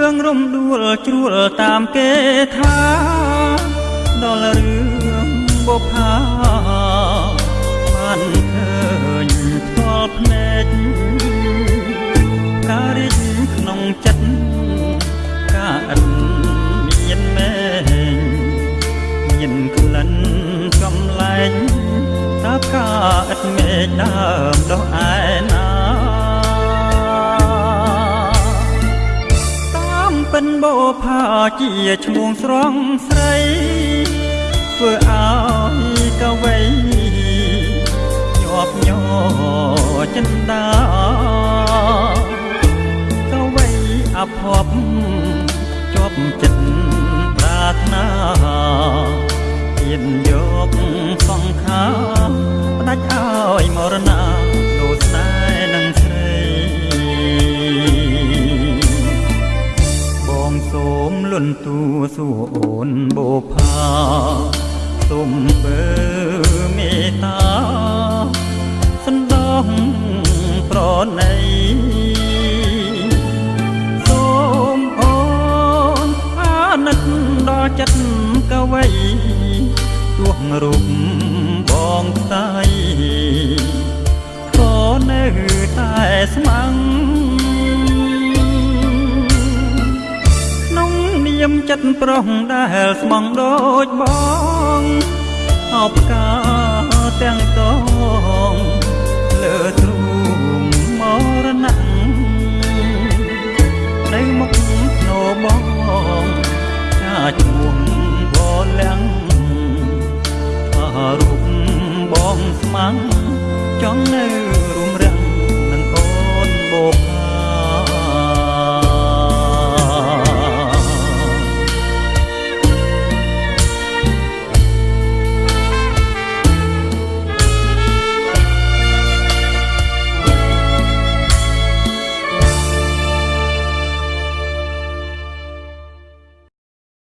រឿងរំដួលជ្រួលតាមគេថាដល់រឿងបុផាបានឃើញផ្ទាល់ភ្នែកការរិះក្នុងចិត្តការអិនមានមែងមានក្លិនកំឡែងតាការអិតមេឃដើមដោះឯណា ជាឈ្មោះស្រងស្រីធ្វើឲ្យកវៃញាប់ញ័រចិនដា ទូសួរអូនបូផាសូមបើមេត្តាសន្តោសប្រណីសូមអូនអាណិតដល់ចិត្តកវៃទោះរូបបងស្ដាយក៏នៅតែស្មាំង មចិត្តប្រុសដែលស្មងដូចបងអបកាទាំងកងលើទ្រូងមរណៈនៅមុខភ្នោបងចាឈ្មោះបលាំងថារូបបងស្មាំងចង់នៅរួ